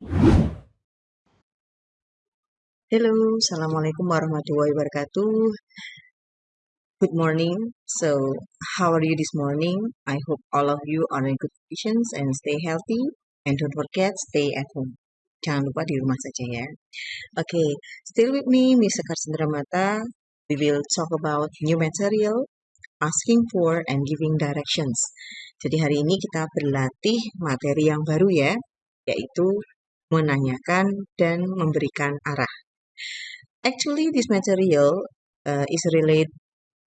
Hello, Assalamualaikum warahmatullahi wabarakatuh. Good morning. So, how are you this morning? I hope all of you are in good conditions and stay healthy. And don't forget, stay at home. Jangan lupa di rumah saja ya. Okay, still with me, Miss Sekar Mata. We will talk about new material, asking for, and giving directions. Jadi hari ini kita berlatih materi yang baru ya, yaitu menanyakan dan memberikan arah. Actually, this material uh, is related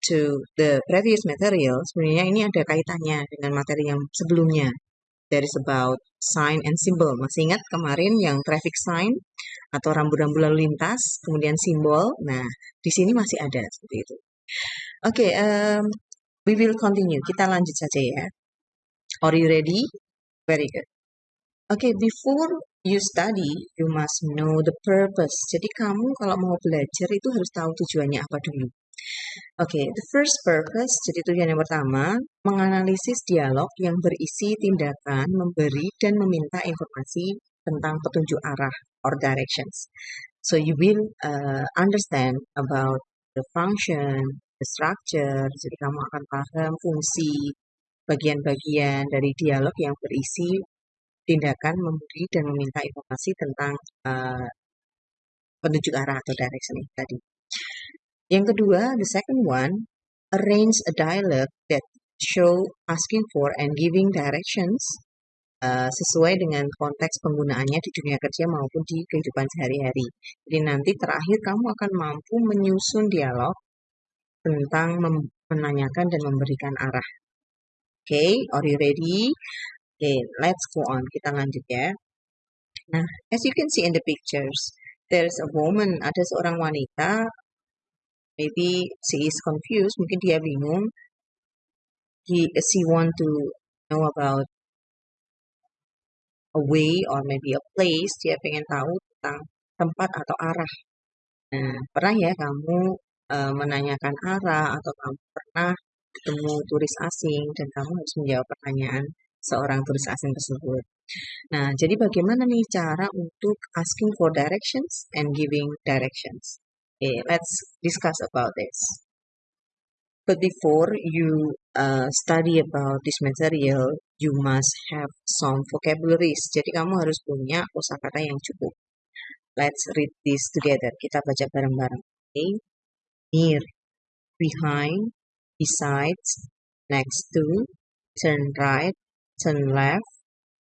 to the previous material. Sebenarnya ini ada kaitannya dengan materi yang sebelumnya. That is about sign and symbol. Masih ingat kemarin yang traffic sign atau rambu-rambu lalu lintas, kemudian simbol. Nah, di sini masih ada seperti itu. Oke, okay, um, we will continue. Kita lanjut saja ya. Are you ready? Very good. Okay, before you study, you must know the purpose. Jadi kamu kalau mau belajar itu harus tahu tujuannya apa dulu. Oke, okay, the first purpose, jadi tujuan yang pertama, menganalisis dialog yang berisi tindakan, memberi, dan meminta informasi tentang petunjuk arah or directions. So you will uh, understand about the function, the structure, jadi kamu akan paham fungsi, bagian-bagian dari dialog yang berisi tindakan memberi dan meminta informasi tentang uh, penunjuk arah atau direction tadi. Yang kedua, the second one, arrange a dialogue that show asking for and giving directions uh, sesuai dengan konteks penggunaannya di dunia kerja maupun di kehidupan sehari-hari. Jadi nanti terakhir kamu akan mampu menyusun dialog tentang menanyakan dan memberikan arah. Oke, okay, are you ready? Okay, let's go on. Kita lanjut ya. Nah, as you can see in the pictures, there's a woman, ada seorang wanita, maybe she is confused, mungkin dia bingung. He, she want to know about a way or maybe a place, dia pengen tahu tentang tempat atau arah. Nah, pernah ya kamu uh, menanyakan arah atau kamu pernah ketemu turis asing dan kamu harus menjawab pertanyaan seorang turis asing tersebut. Nah, jadi bagaimana nih cara untuk asking for directions and giving directions? Okay, let's discuss about this. But before you uh, study about this material, you must have some vocabularies. Jadi kamu harus punya kosakata yang cukup. Let's read this together. Kita baca bareng-bareng. Okay. Near, behind, besides, next to, turn right, turn left,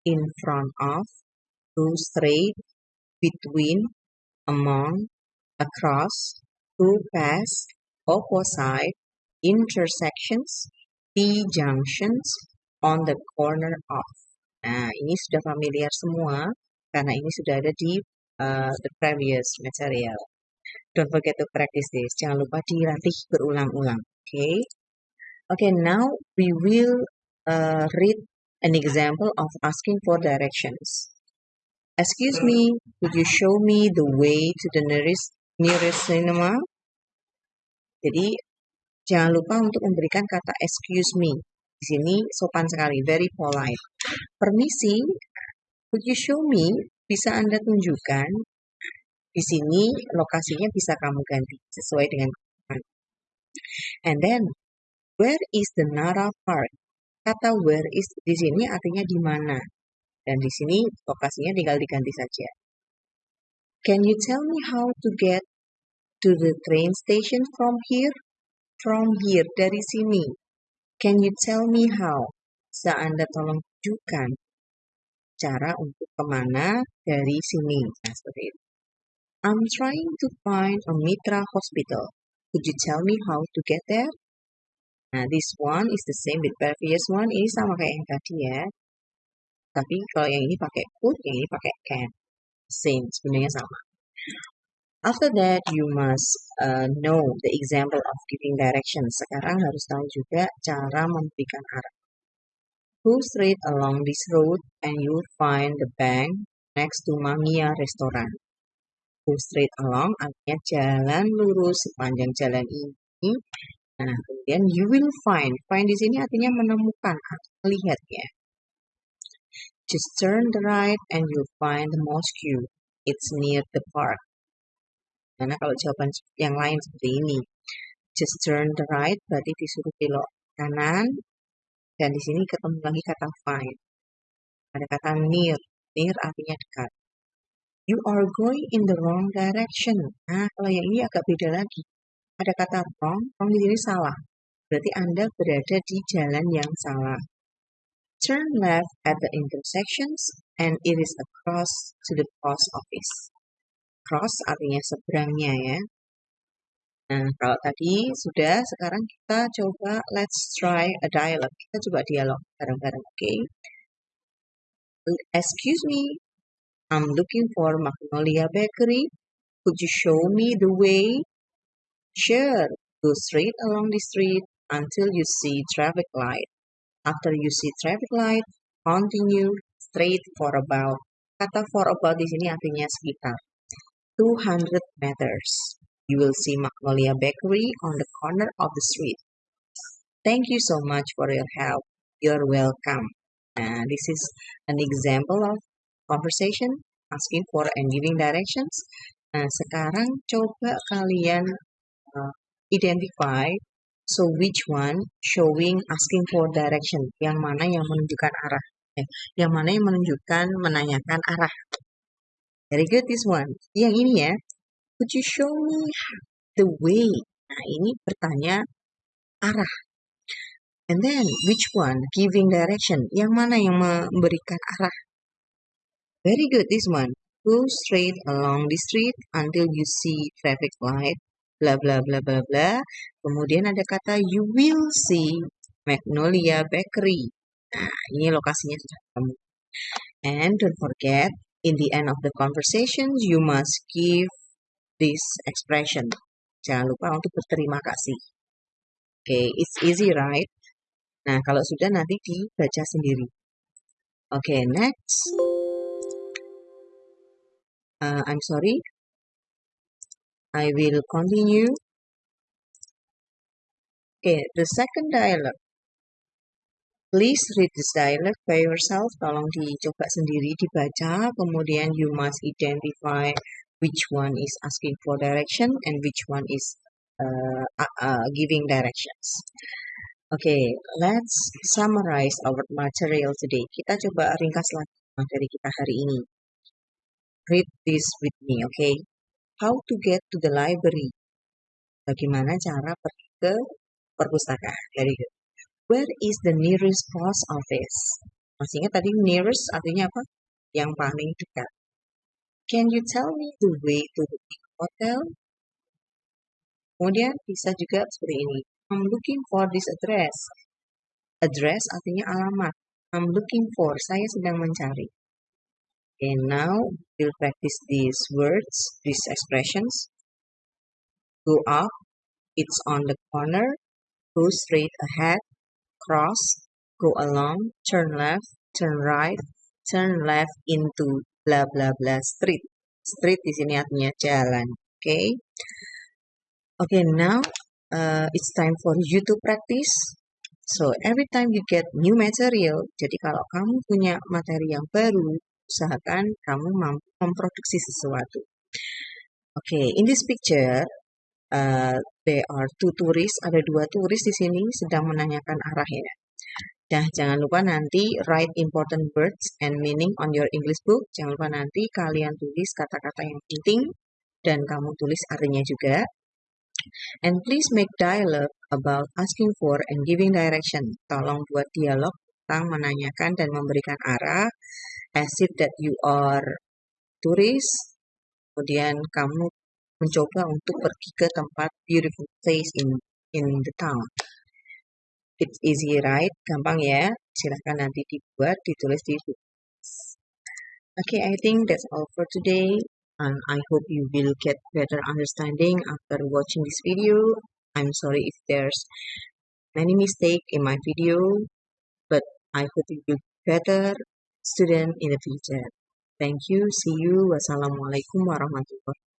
in front of, go straight, between, among, across, go past, opposite, intersections, T junctions, on the corner of. Nah, ini sudah familiar semua karena ini sudah ada di uh, the previous material. Don't forget to practice this. Jangan lupa dilatih berulang-ulang. Okay. Okay, now we will uh, read an example of asking for directions. Excuse me, could you show me the way to the nearest nearest cinema? Jadi jangan lupa untuk memberikan kata excuse me. Di sini sopan sekali, very polite. Permisi, could you show me? Bisa Anda tunjukkan? Di sini lokasinya bisa kamu ganti sesuai dengan And then, where is the Nara Park? Kata where is di sini artinya di mana. Dan di sini lokasinya tinggal diganti saja. Can you tell me how to get to the train station from here? From here, dari sini. Can you tell me how? Bisa Anda tolong tunjukkan cara untuk ke mana dari sini. Nah, seperti itu. I'm trying to find a Mitra Hospital. Could you tell me how to get there? Nah, this one is the same with previous one. Ini sama kayak yang tadi ya. Tapi kalau yang ini pakai could, yang ini pakai can. Same, sebenarnya sama. After that, you must uh, know the example of giving directions. Sekarang harus tahu juga cara memberikan arah. Go straight along this road and you'll find the bank next to Mamiya Restaurant. Go straight along artinya jalan lurus sepanjang jalan ini Nah, kemudian you will find. Find di sini artinya menemukan melihat ya. Just turn the right and you'll find the mosque. It's near the park. Karena kalau jawaban yang lain seperti ini, just turn the right berarti disuruh belok kanan dan di sini ketemu lagi kata find. Ada kata near, near artinya dekat. You are going in the wrong direction. Nah, kalau yang ini agak beda lagi. Ada kata wrong, wrong di sini salah. Berarti Anda berada di jalan yang salah. Turn left at the intersections and it is across to the post office. Cross artinya seberangnya ya. Nah, kalau tadi sudah, sekarang kita coba let's try a dialogue. Kita coba dialog bareng-bareng, oke? Okay? Excuse me, I'm looking for Magnolia Bakery. Could you show me the way? Sure, go straight along the street until you see traffic light. After you see traffic light, continue straight for about. Kata for about di sini artinya sekitar 200 meters. You will see Magnolia Bakery on the corner of the street. Thank you so much for your help. You're welcome. Nah, this is an example of conversation, asking for and giving directions. Nah, sekarang coba kalian identify So which one showing asking for direction? Yang mana yang menunjukkan arah? Eh, yang mana yang menunjukkan menanyakan arah? Very good this one. Yang ini ya. Could you show me the way? Nah, ini bertanya arah. And then which one giving direction? Yang mana yang memberikan arah? Very good this one. Go straight along the street until you see traffic light bla bla bla bla bla. Kemudian ada kata you will see Magnolia Bakery. Nah, ini lokasinya sudah ketemu. And don't forget, in the end of the conversation, you must give this expression. Jangan lupa untuk berterima kasih. Oke, okay, it's easy, right? Nah, kalau sudah nanti dibaca sendiri. Oke, okay, next. Uh, I'm sorry, I will continue. Okay, the second dialogue. Please read this dialogue by yourself. Tolong dicoba sendiri dibaca. Kemudian you must identify which one is asking for direction and which one is uh, uh, giving directions. Okay, let's summarize our material today. Kita coba ringkas lagi materi kita hari ini. Read this with me, okay? How to get to the library? Bagaimana cara pergi ke perpustakaan? Very good. Where is the nearest post office? Masih ingat tadi nearest artinya apa? Yang paling dekat. Can you tell me the way to the hotel? Kemudian bisa juga seperti ini. I'm looking for this address. Address artinya alamat. I'm looking for, saya sedang mencari. Okay, now we'll practice these words, these expressions. Go up, it's on the corner, go straight ahead, cross, go along, turn left, turn right, turn left into blah blah blah street. Street di sini artinya jalan. Okay. Okay, now uh, it's time for you to practice. So every time you get new material, jadi kalau kamu punya materi yang baru, usahakan kamu mampu memproduksi sesuatu. Oke, okay, in this picture, uh, there are two tourists. Ada dua turis di sini sedang menanyakan arahnya. Nah, jangan lupa nanti write important words and meaning on your English book. Jangan lupa nanti kalian tulis kata-kata yang penting dan kamu tulis artinya juga. And please make dialogue about asking for and giving direction. Tolong buat dialog tentang menanyakan dan memberikan arah as that you are tourist, kemudian kamu mencoba untuk pergi ke tempat beautiful place in in the town. It's easy, right? Gampang ya. Silahkan nanti dibuat, ditulis di. Okay, I think that's all for today. And I hope you will get better understanding after watching this video. I'm sorry if there's many mistake in my video, but I hope you better student in the future. Thank you. See you. Wassalamualaikum warahmatullahi